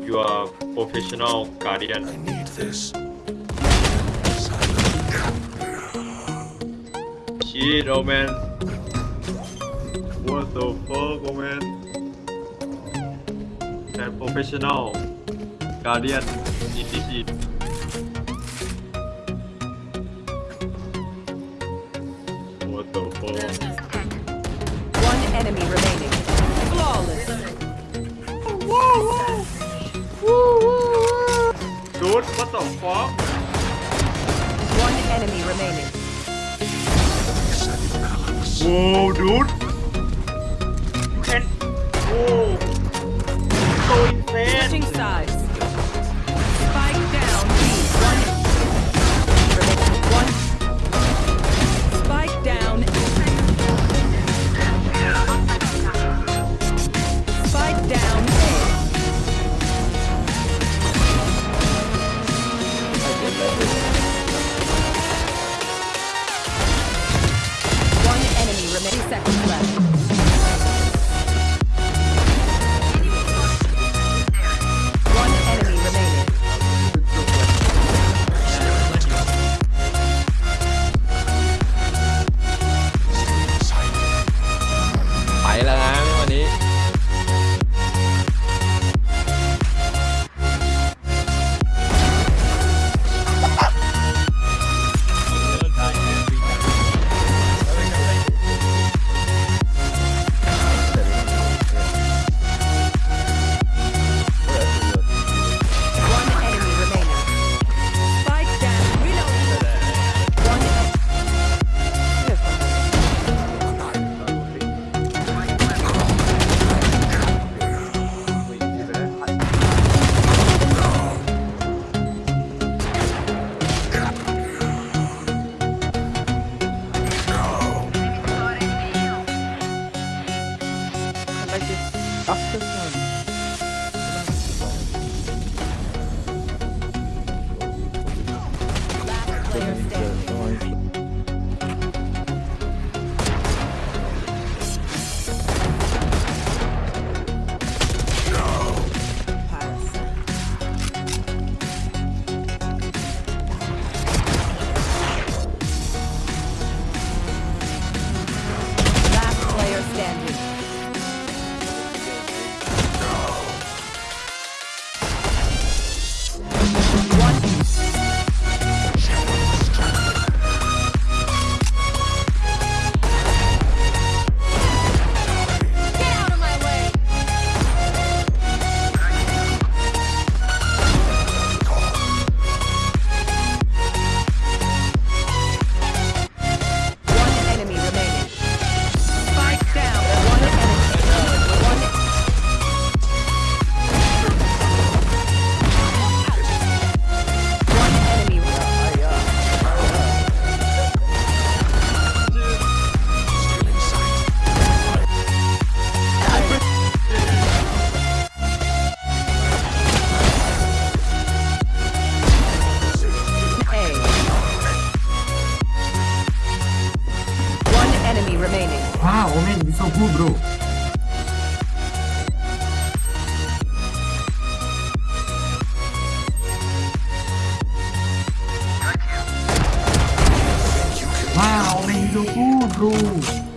You are professional guardian. I need this. Shit, oh man. What the fuck, oh man? And professional guardian indeed. What the fuck? the fuck? One enemy remaining. Whoa, dude. seconds left. remaining. Ah, oh man, you're so cool, bro. Ah, wow, bro.